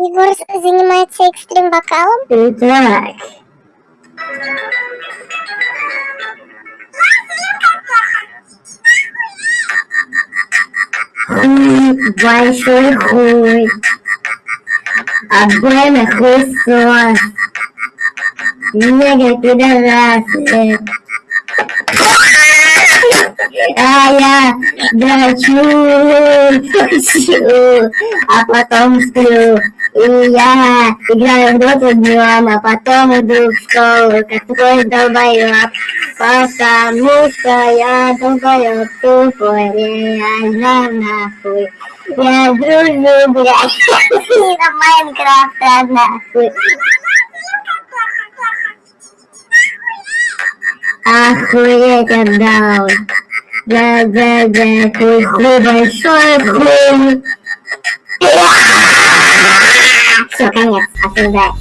Егор занимается экстрим вокалом? Итак. Хуй, большой хуй. Обойный хуесос. Негр пидорасы. А я дрочу, а потом сплю. И я играю в доту днем, а потом иду в школу, как твой долбоёб. Потому что я долбоёб тупой, реально нахуй. Я дружу, блядь, на Майнкрафта нахуй. Охуеть отдал. Да-да-да, пусть ты большой хуй. Все, конец, осуждаю.